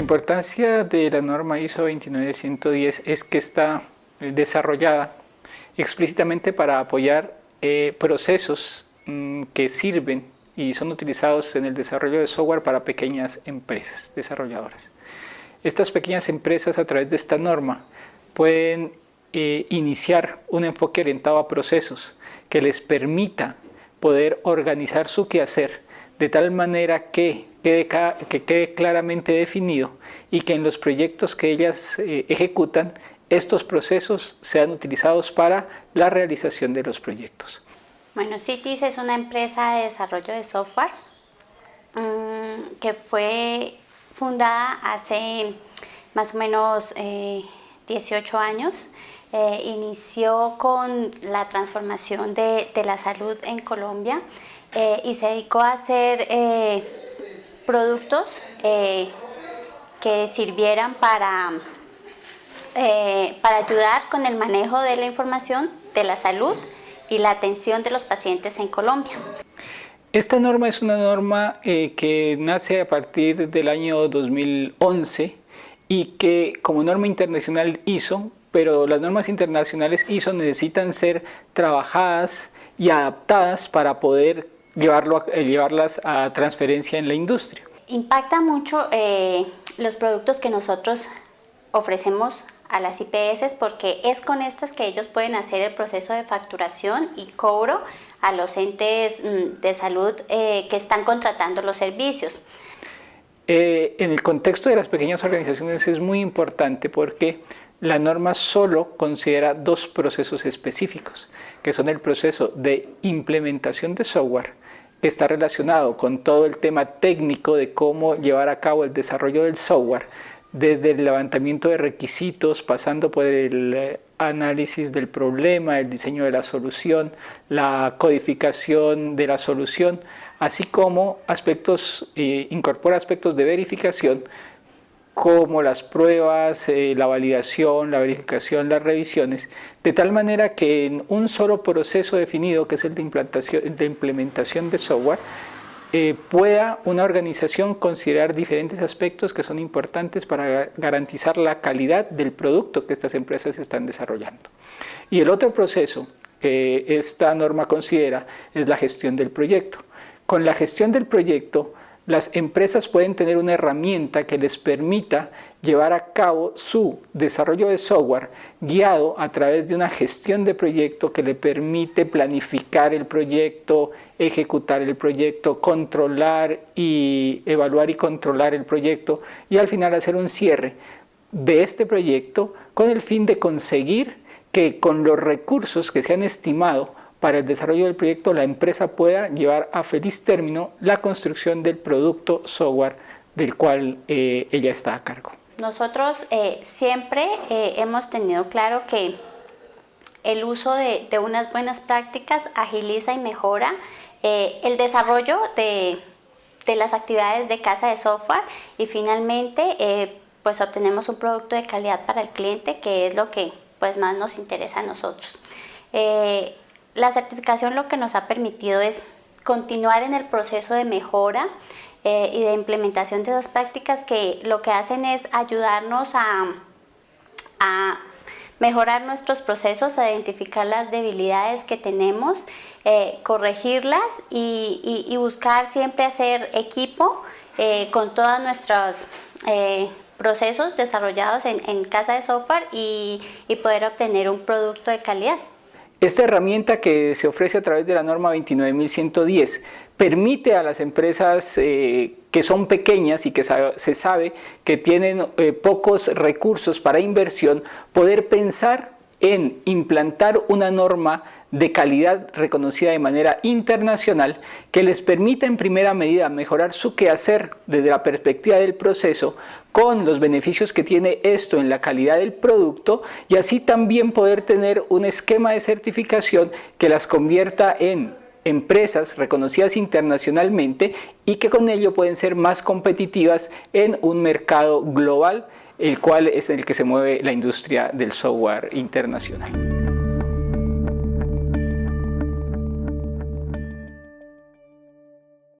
importancia de la norma ISO 29110 es que está desarrollada explícitamente para apoyar eh, procesos mm, que sirven y son utilizados en el desarrollo de software para pequeñas empresas desarrolladoras. Estas pequeñas empresas a través de esta norma pueden eh, iniciar un enfoque orientado a procesos que les permita poder organizar su quehacer de tal manera que quede, que quede claramente definido y que en los proyectos que ellas eh, ejecutan estos procesos sean utilizados para la realización de los proyectos. Bueno, CITIS es una empresa de desarrollo de software mm, que fue fundada hace más o menos 18 eh, años. Eh, inició con la transformación de, la salud en Colombia eh, y se dedicó a hacer eh, productos que sirvieran para, para ayudar con el manejo de la información de la salud y la atención de los pacientes en Colombia. Esta norma es una norma que nace a partir del año 2011 y que como norma internacional ISO, pero las normas internacionales ISO necesitan ser trabajadas y adaptadas para poder llevarlo eh, llevarlas a transferencia en la industria. Impacta mucho eh, los productos que nosotros ofrecemos a las IPS porque es con estas que ellos pueden hacer el proceso de facturación y cobro a los entes mm, de salud eh, que están contratando los servicios. en el contexto de las pequeñas organizaciones es muy importante porque la norma solo considera dos procesos específicos, que son el proceso de implementación de software que está relacionado con todo el tema técnico de cómo llevar a cabo el desarrollo del software, desde el levantamiento de requisitos, pasando por el eh, análisis del problema, el diseño de la solución, la codificación de la solución, así como aspectos, eh, incorpora aspectos de verificación como las pruebas, eh, la validación, la verificación, las revisiones, de tal manera que en un solo proceso definido, que es el de, implantación, de implementación de software, eh, pueda una organización considerar diferentes aspectos que son importantes para garantizar la calidad del producto que estas empresas están desarrollando. Y el otro proceso que esta norma considera es la gestión del proyecto. Con la gestión del proyecto, las empresas pueden tener una herramienta que les permita llevar a cabo su desarrollo de software guiado a través de una gestión de proyecto que le permite planificar el proyecto, ejecutar el proyecto, controlar y evaluar y controlar el proyecto y al final hacer un cierre de este proyecto con el fin de conseguir que con los recursos que se han estimado para el desarrollo del proyecto la empresa pueda llevar a feliz término la construcción del producto software del cual eh, ella está a cargo. Nosotros eh, siempre eh, hemos tenido claro que el uso de, unas buenas prácticas agiliza y mejora el desarrollo de, de, las actividades de casa de software y finalmente pues obtenemos un producto de calidad para el cliente que es lo que pues más nos interesa a nosotros. La certificación lo que nos ha permitido es continuar en el proceso de mejora eh, y de implementación de esas prácticas que lo que hacen es ayudarnos a, mejorar nuestros procesos, a identificar las debilidades que tenemos, eh, corregirlas y, buscar siempre hacer equipo eh, con todos nuestros procesos desarrollados en, casa de software y poder obtener un producto de calidad. Esta herramienta que se ofrece a través de la norma 29110 permite a las empresas eh, que son pequeñas y que se sabe que tienen eh, pocos recursos para inversión poder pensar en implantar una norma de calidad reconocida de manera internacional que les permita en primera medida mejorar su quehacer desde la perspectiva del proceso con los beneficios que tiene esto en la calidad del producto y así también poder tener un esquema de certificación que las convierta en empresas reconocidas internacionalmente y que con ello pueden ser más competitivas en un mercado global el cual es el que se mueve la industria del software internacional.